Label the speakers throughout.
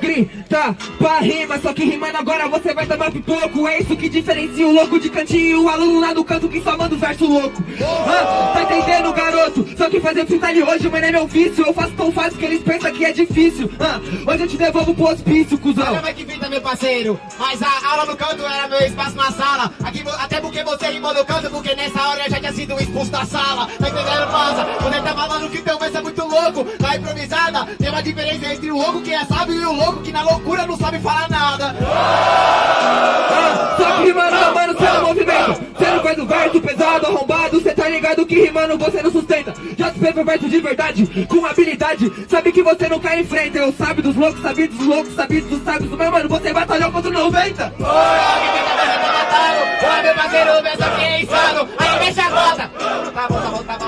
Speaker 1: grita pra rima Só que rimando agora você vai tomar pipoco. É isso que diferencia o louco de cantinho O aluno lá no canto que só manda o verso louco. Ah, Tá entendendo garoto? Só que fazer freestyle hoje, mano, é meu vício. Eu faço tão fácil que eles pensam que é difícil. Ah, Hoje eu te devolvo pro hospício, cuzão.
Speaker 2: Olha que fita, meu parceiro. Mas a aula no canto era meu espaço na sala. Aqui, Até porque você rimou no canto Porque nessa hora eu já tinha sido expulso da sala. Tá entendendo, passa? Quando tá falando que teu verso é muito louco Na improvisada. Tem uma diferença entre o louco que é sábio E o louco que na loucura não sabe falar nada.
Speaker 1: Ah, Só que rimando, mano, seu movimento? Você não faz o verso pesado, arrombado Cê tá ligado que rimando você não sustenta. Já se fez verso de verdade, com habilidade. Sabe que você não cai em frente Eu sabe dos loucos, sabe dos loucos, sabe dos sábios. Meu mano, você batalhou contra o 90
Speaker 2: Oi, alguém tenta ver, tá matando Oi, meu parceiro, verso aqui é insano. Aí mexe a roda Tá bom, tá bom, tá bom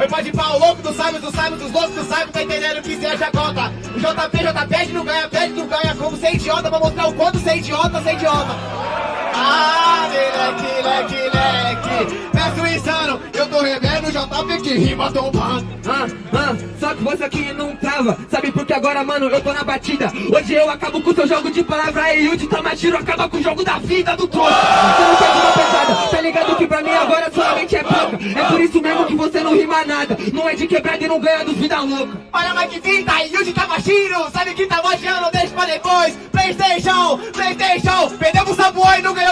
Speaker 2: Oi, pode o louco do sábio, do sábio, dos loucos do sábio, tá entendendo que seja conta. O JP, JP, não ganha, pede, não ganha. Como ser idiota, pra mostrar o quanto ser idiota, ser idiota. Ah, leque, leque, leque. JP que rima tombando.
Speaker 1: Ah, ah, só que você aqui não tava. Sabe por que agora, mano, eu tô na batida. Hoje eu acabo com seu jogo de palavra e o de Tamashiro acaba com o jogo da vida do troço. Você não faz uma pesada, tá ligado que pra mim agora sua mente é pouca. É por isso mesmo que você não rima nada. Não é de quebrada e não ganha dos vida louca.
Speaker 2: Olha, mais que fita, Yuji Tamashiro. Sabe que tá mostrando, deixa pra depois. Playstation, Playstation. Perdeu pro Sabuoi e não ganhou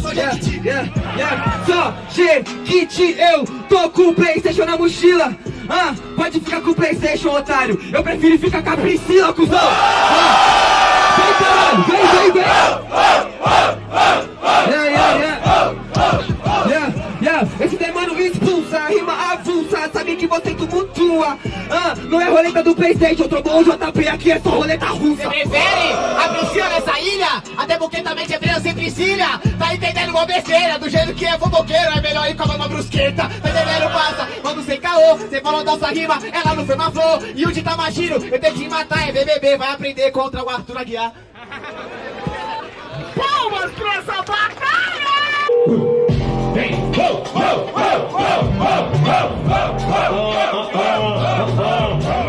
Speaker 2: Só
Speaker 1: Yeah,
Speaker 2: Jequiti
Speaker 1: yeah, yeah. Só Jequiti, eu tô com o Playstation na mochila. Ah, Pode ficar com o Playstation, otário. Eu prefiro ficar com a Priscila, cuzão. Ah, Vem, caralho, vem, vem, vem. Yeah, yeah, yeah. Yeah, yeah. Esse demônio expulsa, rima avulsa. Sabe que você tumultua. Ah, Não é roleta do Playstation, trombou o JP Aqui é só roleta russa.
Speaker 2: Você prefere a Priscila nessa ilha? Até porque também te sem Priscila Tá entendendo igual besteira Do jeito que é fofoqueiro É melhor ir com a mama brusqueta Tá entendendo, passa? Quando sem caô Cê falou nossa rima Ela não foi uma flor E o de Tamashiro Eu tenho que matar É BBB Vai aprender contra o Arthur Aguiar
Speaker 3: Palmas pra essa batalha!
Speaker 4: Vem, oh, oh, oh,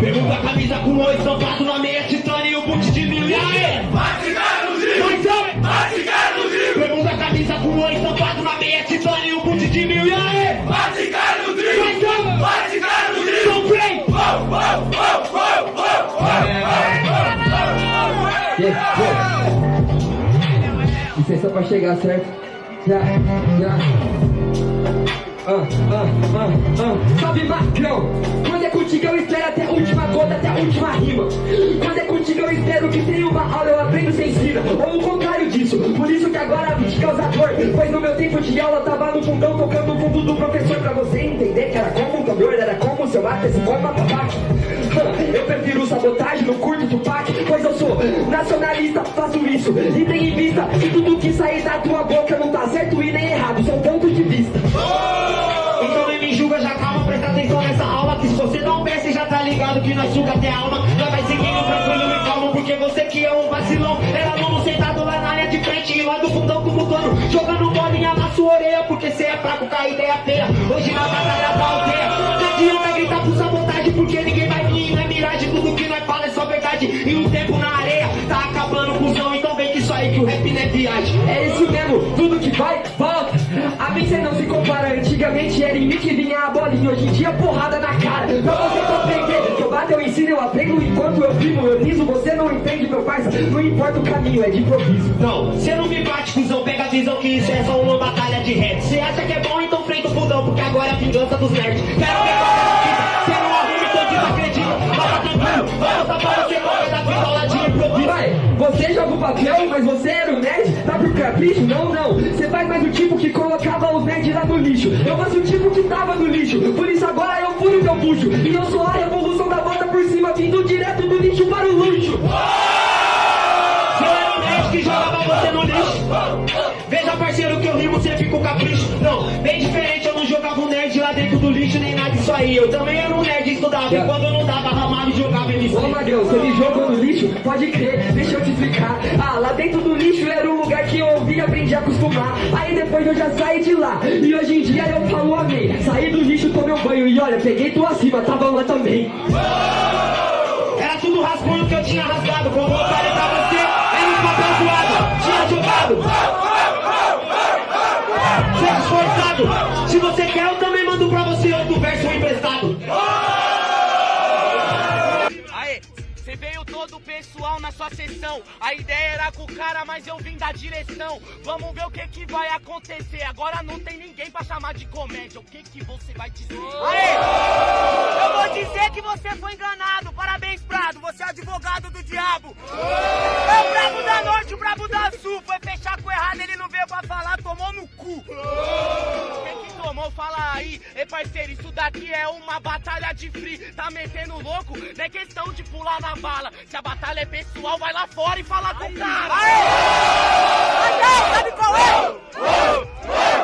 Speaker 4: Pergunta a camisa com o estampado na meia titânio
Speaker 1: Licença pra chegar, certo? Já, já. Ah, ah, ah, ah. Salve Macrão! Quando é contigo eu espero até a última gota, até a última rima. Quando é contigo eu espero que tenha uma aula, eu aprendo sem ensina. Ou o contrário disso, por isso que agora vim te causar dor. Pois no meu tempo de aula tava no fundão tocando o fundo do professor pra você entender que era como um tambor, era como seu ato, esse forma tabaque. Eu prefiro sabotagem, não curto Tupac Pois eu sou nacionalista, faço isso. E tenho em vista que tudo que sair da tua boca Não tá certo e nem errado, são pontos de vista.
Speaker 4: Então nem me julga, já calma, presta atenção nessa aula Que se você não pensa, já tá ligado que nós suga até a alma. Nós vai seguindo tranquilo e calmo Porque você que é um vacilão. Era aluno sentado lá na área de frente E lá do fundão do mutano Jogando bolinha na sua orelha Porque cê é fraco com a ideia feia Hoje na batalha da aldeia Não adianta gritar por sabotagem Porque ninguém é miragem Tudo que nós fala é só verdade. E o tempo na areia tá acabando cuzão Então vem que isso aí que o rap não é viagem.
Speaker 1: É isso mesmo, tudo que vai, volta. A cê não se compara, antigamente era em mim que vinha a bolinha Hoje em dia porrada na cara. Pra você compreender que eu bato, eu ensino, eu aprendo Enquanto eu primo, eu riso, você não entende meu parça. Não importa o caminho, é de improviso.
Speaker 4: Não, cê não me bate, cuzão, pega a visão que isso é só uma batalha de rap. Cê acha que é bom, então freita o fundão Porque agora é a vingança dos nerds. Quero ver você improviso
Speaker 1: Vai, você joga o papel, mas você era o nerd? Tá por capricho? Não, não. Você faz mais o tipo que colocava os nerds lá no lixo. Eu faço o tipo que tava no lixo. Por isso agora eu furo teu bucho. E eu sou a revolução da bota por cima Vindo direto do lixo para o luxo.
Speaker 4: Cê era o nerd que jogava você no lixo? Veja parceiro que eu rimo, você fica com capricho. Não, bem diferente, eu não jogava um nerd lá dentro do lixo Disso aí Eu também era um nerd e estudava E quando eu não dava ramado, jogava MC isso.
Speaker 1: Ô Magrão, você me jogou no lixo? Pode crer, deixa eu te explicar. Ah, lá dentro do lixo era um lugar que eu ouvi e aprendi a acostumar. Aí depois eu já saí de lá. E hoje em dia eu falo amém. Saí do lixo, tomei um banho e olha, peguei tu acima, tava lá também.
Speaker 4: Era tudo rascunho que eu tinha rasgado. Como eu falei
Speaker 3: na sua sessão. A ideia era com o cara, mas eu vim da direção. Vamos ver o que que vai acontecer. Agora não tem ninguém pra chamar de comédia. O que que você vai dizer? Aê! Eu vou dizer que você foi enganado. Parabéns, Prado. Você é advogado do diabo. É o brabo da norte, o brabo da sul. Foi fechar com errado, ele não veio pra falar, tomou no cu. Tomou, fala aí. Ei, parceiro, isso daqui é uma batalha de free. Tá metendo louco? Não é questão de pular na bala. Se a batalha é pessoal, vai lá fora e fala com o cara. Aê! Aê! Sabe qual é?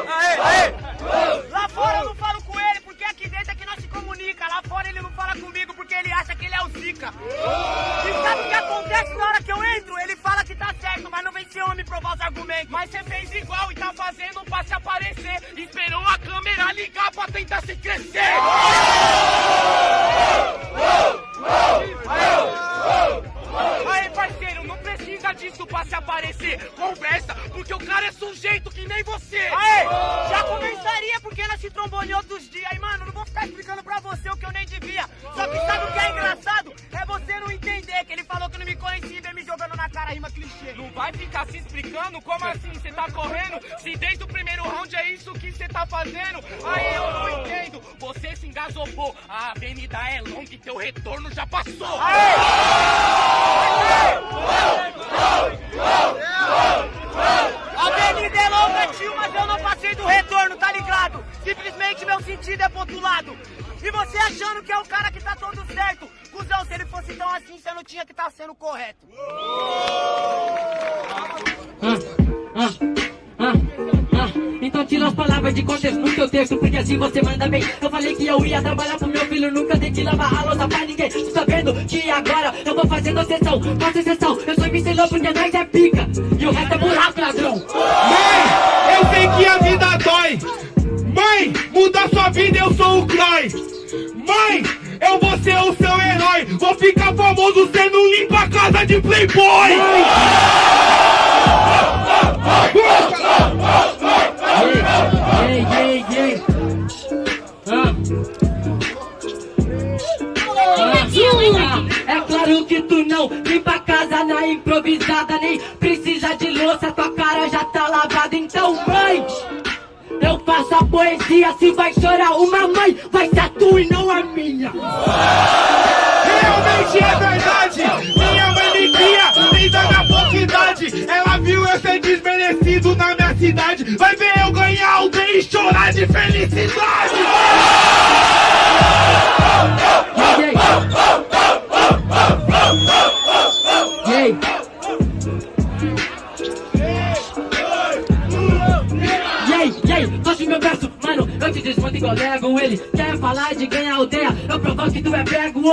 Speaker 3: Aê, aê! Lá fora eu não falo com ele, porque aqui dentro é que nós se comunica. Lá fora ele não fala comigo, porque ele acha que ele é o Zika. E sabe o que acontece na hora que eu entro? Ele fala que tá certo, mas não vem ser homem provar os argumentos. Mas você fez igual e tá fazendo ligar pra tentar se crescer. Rima clichê. Não vai ficar se explicando? Como assim? Você tá correndo? Se desde o primeiro round é isso que você tá fazendo? Aí eu não entendo. Você se engasopou. A avenida é longa e teu retorno já passou. A avenida é longa, tio, mas eu não passei do retorno, tá ligado? Simplesmente meu sentido é pro outro lado. E você achando que é o cara que tá todo certo. Cusão, se ele fosse tão assim, você não tinha que estar sendo correto.
Speaker 5: Então tira as palavras de contexto no teu texto, porque assim você manda bem. Eu falei que eu ia trabalhar pro meu filho, nunca dei de lavar a louça pra ninguém. Tu tá vendo que agora eu vou fazendo sessão, faço exceção. Eu sou MC porque nós é pica, e o resto é buraco, ladrão.
Speaker 2: Mãe, Mãe, eu vou ser o seu herói. Vou ficar famoso sendo limpa a casa de Playboy.
Speaker 5: Ah. Ah, é claro que tu não limpa a casa na improvisada, nem precisa de louça, tua cara já tá lavada. Então, mãe, eu faço a poesia, se vai chorar uma mãe, vai ser a tua e não a minha.
Speaker 2: Realmente é verdade. Minha mãe me cria desde a minha pouca idade. Ela viu eu ser desmerecido na minha cidade. Vai ver eu ganhar alguém e chorar de felicidade.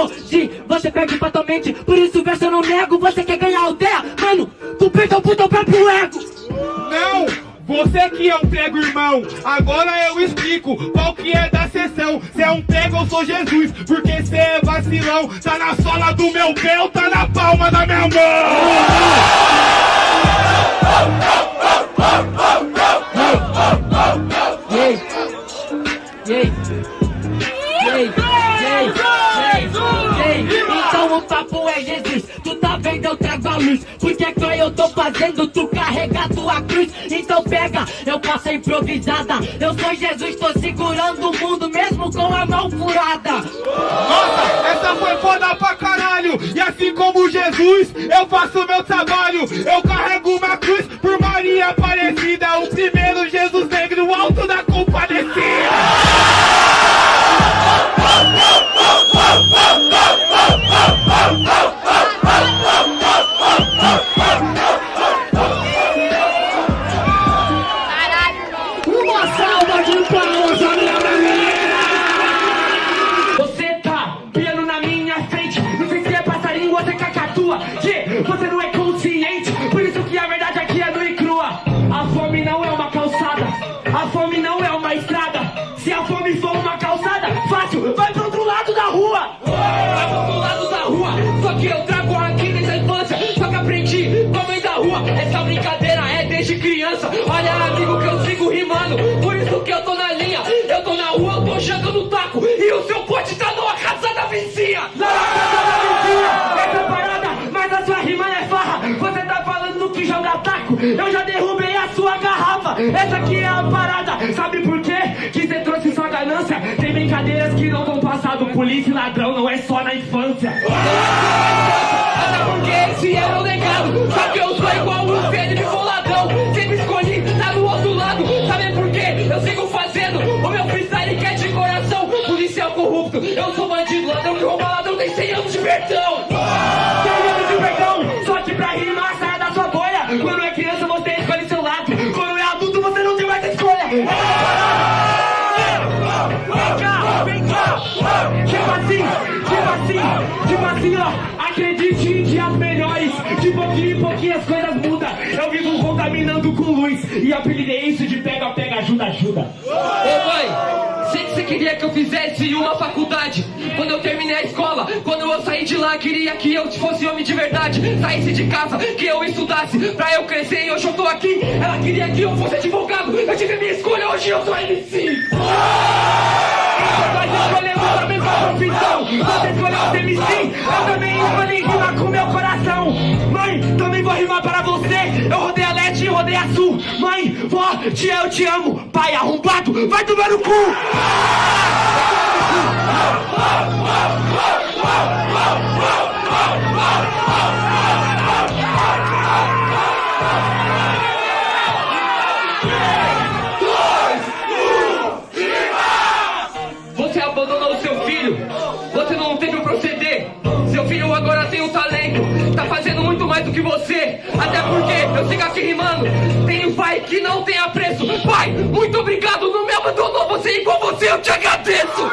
Speaker 5: Hoje você perde fatalmente, por isso o verso eu não nego Você quer ganhar aldeia, mano, tu perdeu pro teu próprio ego
Speaker 2: Não! Você que é um prego, irmão, agora eu explico qual que é da sessão. Cê é um prego, eu sou Jesus, porque cê é vacilão. Tá na sola do meu pé ou tá na palma da minha mão?
Speaker 5: Ei, ei, O papo é Jesus, tu tá vendo eu trago a luz Porque que eu tô fazendo tu carregar tua cruz Então pega, eu a improvisada Eu sou Jesus, tô segurando o mundo mesmo com a mão furada
Speaker 2: Nossa, essa foi foda pra caralho. E assim como Jesus, eu faço meu trabalho. Eu carrego uma cruz por Maria Aparecida. O primeiro Jesus negro,
Speaker 5: Eu já derrubei a sua garrafa. Essa aqui é a parada. Sabe por quê? Que você trouxe sua ganância. Tem brincadeiras que não vão passado. Polícia e ladrão não é só na infância. Até porque esse era o legado. Só que eu sou igual o Felipe Boladão. Sempre escolhi tá do outro lado. Sabe por quê? Eu sigo fazendo o meu freestyle que é de coração. Policial corrupto, eu sou bandido. Ladrão que rouba ladrão tem 100 anos de perdão. Pouquinho em pouquinho as coisas mudam. Eu vivo contaminando com luz. E apelidei isso de pega, pega, ajuda, ajuda.
Speaker 6: Ô mãe, sei que você queria que eu fizesse uma faculdade Quando eu terminei a escola, quando eu saí de lá Queria que eu fosse homem de verdade Saísse de casa, que eu estudasse Pra eu crescer e hoje eu tô aqui Ela queria que eu fosse advogado Eu tive minha escolha, hoje eu sou MC nós escolhemos a mesma profissão Mãe, vó, tia, eu te amo Pai arrombado, vai tomar no cu Você abandonou seu filho. Você não teve o proceder. Seu filho agora tem um talento. Tá fazendo muito mais do que você. Até porque eu sigo aqui rimando. Tem um pai que não tem apreço.
Speaker 1: Pai, muito obrigado, não me abandonou. Você e com você eu te agradeço.